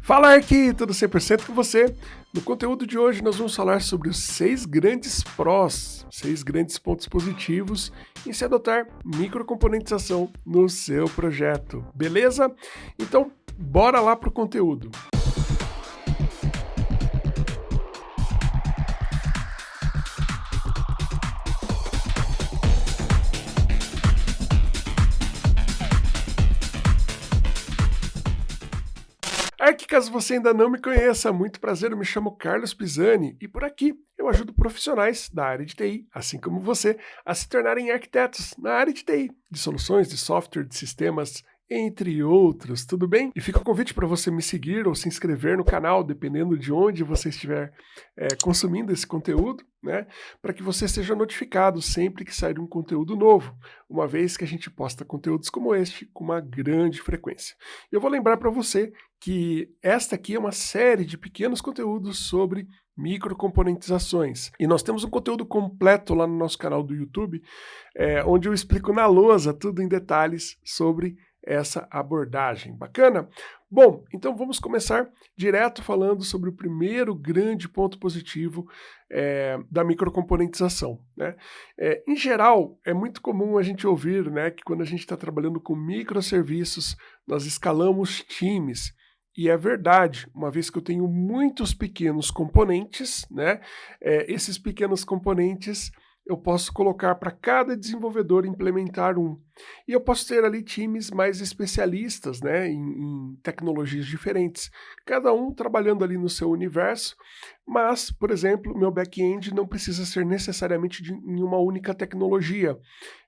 Fala aqui, tudo 100% com você. No conteúdo de hoje nós vamos falar sobre os seis grandes prós, seis grandes pontos positivos em se adotar microcomponentização no seu projeto, beleza? Então, bora lá para o conteúdo. É que caso você ainda não me conheça, muito prazer, eu me chamo Carlos Pisani e por aqui eu ajudo profissionais da área de TI, assim como você, a se tornarem arquitetos na área de TI, de soluções, de software, de sistemas entre outros, tudo bem? E fica o convite para você me seguir ou se inscrever no canal, dependendo de onde você estiver é, consumindo esse conteúdo, né? Para que você seja notificado sempre que sair um conteúdo novo, uma vez que a gente posta conteúdos como este com uma grande frequência. Eu vou lembrar para você que esta aqui é uma série de pequenos conteúdos sobre microcomponentizações. E nós temos um conteúdo completo lá no nosso canal do YouTube, é, onde eu explico na lousa tudo em detalhes sobre essa abordagem. Bacana? Bom, então vamos começar direto falando sobre o primeiro grande ponto positivo é, da microcomponentização. Né? É, em geral, é muito comum a gente ouvir né, que quando a gente está trabalhando com microserviços, nós escalamos times. E é verdade, uma vez que eu tenho muitos pequenos componentes, né, é, esses pequenos componentes eu posso colocar para cada desenvolvedor implementar um. E eu posso ter ali times mais especialistas né, em, em, tecnologias diferentes, cada um trabalhando ali no seu universo, mas, por exemplo, meu back-end não precisa ser necessariamente de, em uma única tecnologia.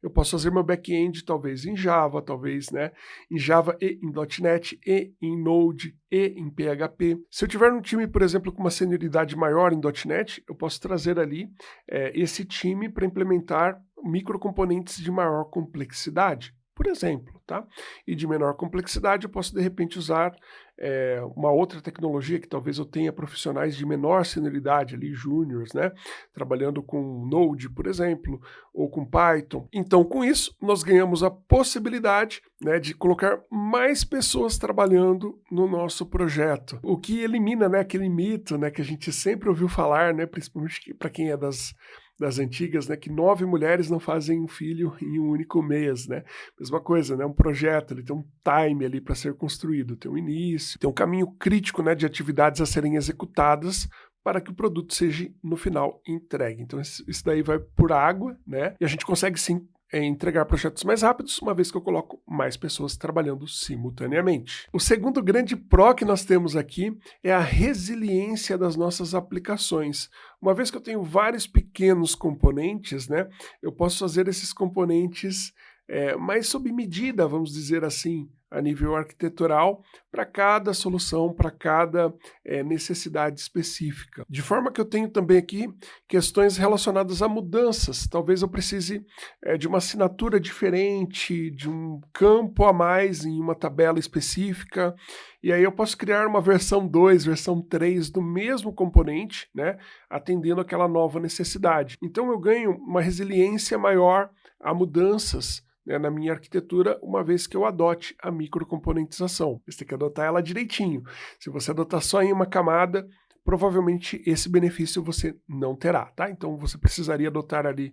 Eu posso fazer meu back-end talvez em Java, talvez né, em Java e em .NET, e em Node, e em PHP. Se eu tiver um time, por exemplo, com uma senioridade maior em .NET, eu posso trazer ali é, esse time para implementar microcomponentes de maior complexidade, por exemplo, tá? E de menor complexidade eu posso de repente usar é, uma outra tecnologia que talvez eu tenha profissionais de menor senioridade ali, júniores, né? Trabalhando com Node, por exemplo, ou com Python. Então, com isso, nós ganhamos a possibilidade né, de colocar mais pessoas trabalhando no nosso projeto, o que elimina né, aquele mito né, que a gente sempre ouviu falar, né, principalmente para quem é das das antigas, né, que nove mulheres não fazem um filho em um único mês, né? Mesma coisa, né? Um projeto, ele tem um time ali para ser construído, tem um início, tem um caminho crítico, né, de atividades a serem executadas para que o produto seja no final entregue. Então isso daí vai por água, né? E a gente consegue sim é entregar projetos mais rápidos, uma vez que eu coloco mais pessoas trabalhando simultaneamente. O segundo grande pró que nós temos aqui é a resiliência das nossas aplicações. Uma vez que eu tenho vários pequenos componentes, né, eu posso fazer esses componentes é, mais sob medida, vamos dizer assim, a nível arquitetural, para cada solução, para cada é, necessidade específica. De forma que eu tenho também aqui questões relacionadas a mudanças. Talvez eu precise é, de uma assinatura diferente, de um campo a mais em uma tabela específica, e aí eu posso criar uma versão 2, versão 3 do mesmo componente, né, atendendo aquela nova necessidade. Então eu ganho uma resiliência maior a mudanças né, na minha arquitetura, uma vez que eu adote a microcomponentização. Você tem que adotar ela direitinho. Se você adotar só em uma camada, provavelmente esse benefício você não terá, tá? Então você precisaria adotar ali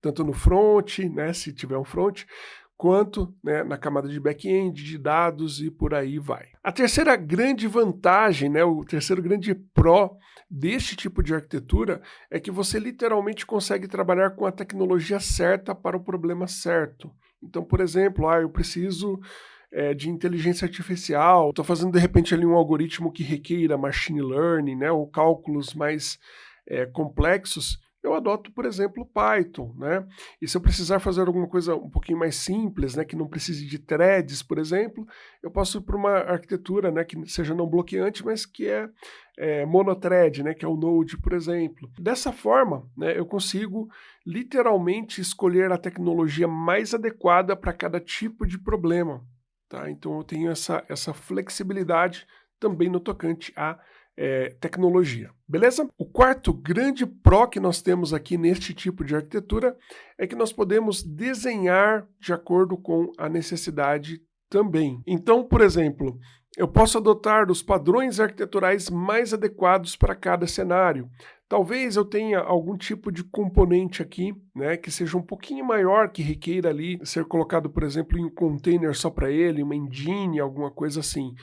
tanto no front, né, se tiver um front, quanto né, na camada de back-end, de dados e por aí vai. A terceira grande vantagem, né, o terceiro grande pró deste tipo de arquitetura é que você literalmente consegue trabalhar com a tecnologia certa para o problema certo. Então, por exemplo, ah, eu preciso é, de inteligência artificial, estou fazendo de repente ali um algoritmo que requeira machine learning, né, ou cálculos mais é, complexos, eu adoto, por exemplo, Python, né? E se eu precisar fazer alguma coisa um pouquinho mais simples, né, que não precise de threads, por exemplo, eu posso ir para uma arquitetura, né, que seja não bloqueante, mas que é, é monothread, né, que é o Node, por exemplo. Dessa forma, né, eu consigo literalmente escolher a tecnologia mais adequada para cada tipo de problema, tá? Então eu tenho essa, essa flexibilidade também no tocante a é, tecnologia, beleza? O quarto grande pró que nós temos aqui neste tipo de arquitetura é que nós podemos desenhar de acordo com a necessidade também. Então, por exemplo, eu posso adotar os padrões arquiteturais mais adequados para cada cenário. Talvez eu tenha algum tipo de componente aqui, né, que seja um pouquinho maior, que requeira ali ser colocado, por exemplo, em um container só para ele, uma engine, alguma coisa assim.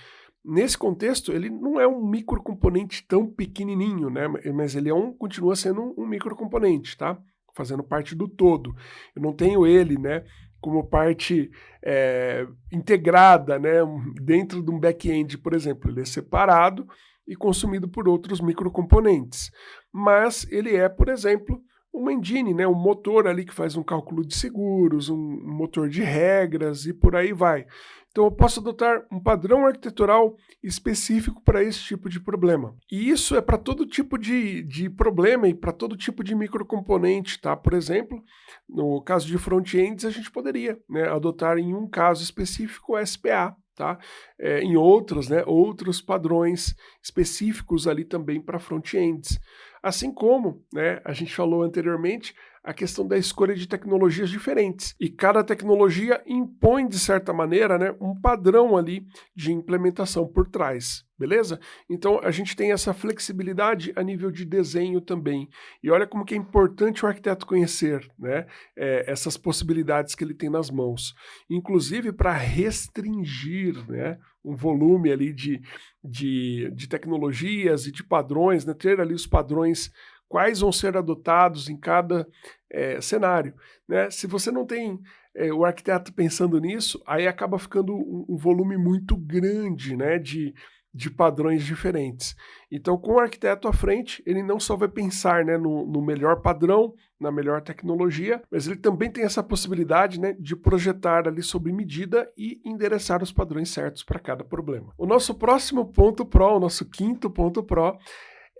Nesse contexto, ele não é um microcomponente tão pequenininho, né, mas ele é um, continua sendo um microcomponente, tá? Fazendo parte do todo. Eu não tenho ele, né, como parte é, integrada, né, dentro de um back-end, por exemplo. Ele é separado e consumido por outros microcomponentes. Mas ele é, por exemplo, uma engine, né, um motor ali que faz um cálculo de seguros, um motor de regras e por aí vai. Então eu posso adotar um padrão arquitetural específico para esse tipo de problema. E isso é para todo tipo de, de problema e para todo tipo de microcomponente, tá? Por exemplo, no caso de front-ends, a gente poderia né, adotar em um caso específico o SPA, Tá? É, em outros, né, outros padrões específicos ali também para front-ends. Assim como né, a gente falou anteriormente, a questão da escolha de tecnologias diferentes. E cada tecnologia impõe, de certa maneira, né, um padrão ali de implementação por trás, beleza? Então a gente tem essa flexibilidade a nível de desenho também. E olha como que é importante o arquiteto conhecer né, é, essas possibilidades que ele tem nas mãos. Inclusive para restringir né, um volume ali de, de, de tecnologias e de padrões, né, ter ali os padrões quais vão ser adotados em cada é, cenário. Né? Se você não tem é, o arquiteto pensando nisso, aí acaba ficando um, um volume muito grande né, de, de padrões diferentes. Então, com o arquiteto à frente, ele não só vai pensar né, no, no, melhor padrão, na melhor tecnologia, mas ele também tem essa possibilidade né, de projetar ali sob medida e endereçar os padrões certos para cada problema. O nosso próximo ponto pro, o nosso quinto ponto pro,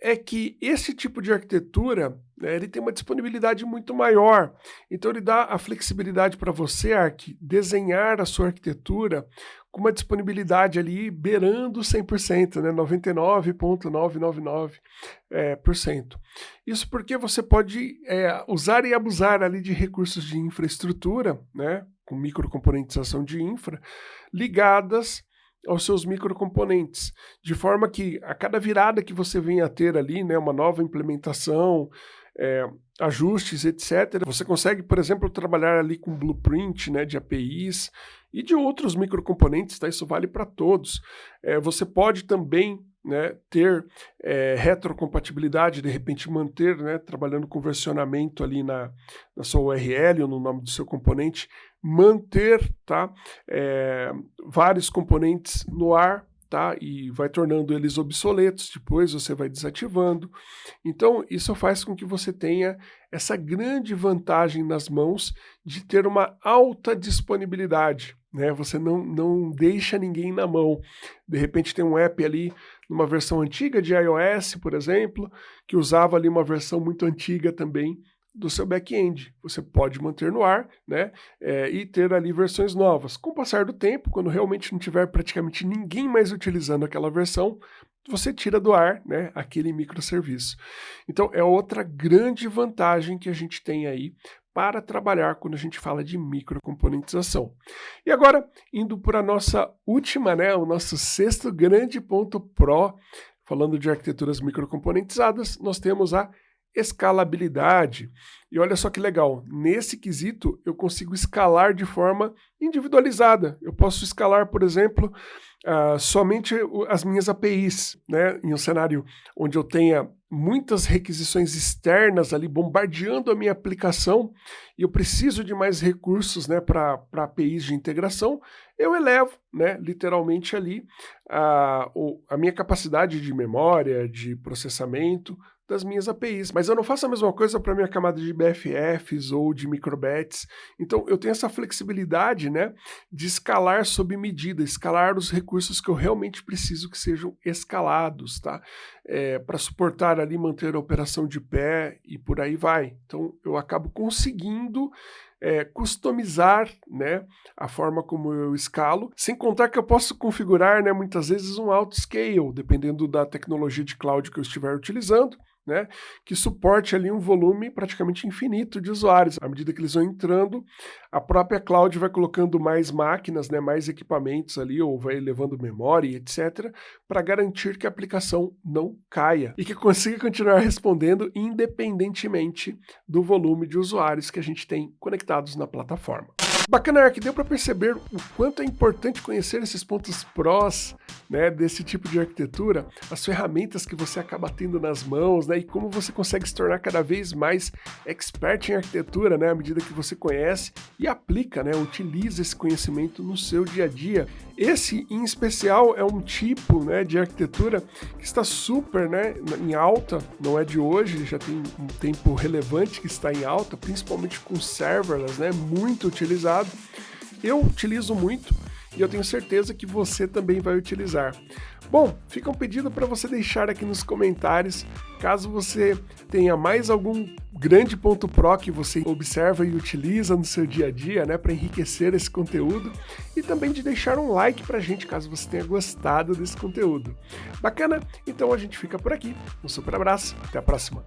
é que esse tipo de arquitetura né, ele tem uma disponibilidade muito maior. Então ele dá a flexibilidade para você, Ark, desenhar a sua arquitetura com uma disponibilidade ali beirando 100%, né, 99,999%. É, cento. Isso porque você pode é, usar e abusar ali de recursos de infraestrutura, né, com microcomponentização de infra, ligadas aos seus microcomponentes, de forma que a cada virada que você venha a ter ali, né, uma nova implementação, é, ajustes, etc., você consegue, por exemplo, trabalhar ali com blueprint né, de APIs e de outros microcomponentes, tá? isso vale para todos. É, você pode também né, ter é, retrocompatibilidade, de repente manter, né, trabalhando com versionamento ali na, na sua URL ou no nome do seu componente, manter tá, é, vários componentes no ar tá, e vai tornando eles obsoletos, depois você vai desativando. Então isso faz com que você tenha essa grande vantagem nas mãos de ter uma alta disponibilidade. Né? Você não, não deixa ninguém na mão. De repente tem um app ali numa versão antiga de iOS, por exemplo, que usava ali uma versão muito antiga também do seu back-end. Você pode manter no ar né, é, e ter ali versões novas. Com o passar do tempo, quando realmente não tiver praticamente ninguém mais utilizando aquela versão, você tira do ar né, aquele microserviço. Então é outra grande vantagem que a gente tem aí para trabalhar quando a gente fala de microcomponentização. E agora, indo para a nossa última, né, o nosso sexto grande ponto pro, falando de arquiteturas microcomponentizadas, nós temos a escalabilidade. E olha só que legal, nesse quesito eu consigo escalar de forma individualizada. Eu posso escalar, por exemplo, uh, somente as minhas APIs, né, em um cenário onde eu tenha muitas requisições externas ali bombardeando a minha aplicação e eu preciso de mais recursos né, para APIs de integração, eu elevo né, literalmente ali a, a minha capacidade de memória, de processamento, das minhas APIs. Mas eu não faço a mesma coisa para minha camada de BFFs ou de microbets. Então eu tenho essa flexibilidade né, de escalar sob medida, escalar os recursos que eu realmente preciso que sejam escalados, tá? É, para suportar ali, manter a operação de pé e por aí vai. Então eu acabo conseguindo é, customizar né, a forma como eu escalo, sem contar que eu posso configurar né, muitas vezes um auto scale, dependendo da tecnologia de cloud que eu estiver utilizando né, que suporte ali um volume praticamente infinito de usuários. À medida que eles vão entrando, a própria cloud vai colocando mais máquinas, né, mais equipamentos ali, ou vai levando memória, etc., para garantir que a aplicação não caia e que consiga continuar respondendo independentemente do volume de usuários que a gente tem conectados na plataforma. Bacana, que deu para perceber o quanto é importante conhecer esses pontos prós né, desse tipo de arquitetura, as ferramentas que você acaba tendo nas mãos, né, e como você consegue se tornar cada vez mais expert em arquitetura, né, à medida que você conhece e aplica, né, utiliza esse conhecimento no seu dia a dia. Esse, em especial, é um tipo né, de arquitetura que está super né, em alta, não é de hoje, já tem um tempo relevante que está em alta, principalmente com serverless, né, muito utilizado utilizado. Eu utilizo muito e eu tenho certeza que você também vai utilizar. Bom, fica um pedido para você deixar aqui nos comentários, caso você tenha mais algum grande ponto pro que você observa e utiliza no seu dia a dia, né, para enriquecer esse conteúdo, e também de deixar um like para a gente, caso você tenha gostado desse conteúdo. Bacana? Então a gente fica por aqui. Um super abraço, até a próxima.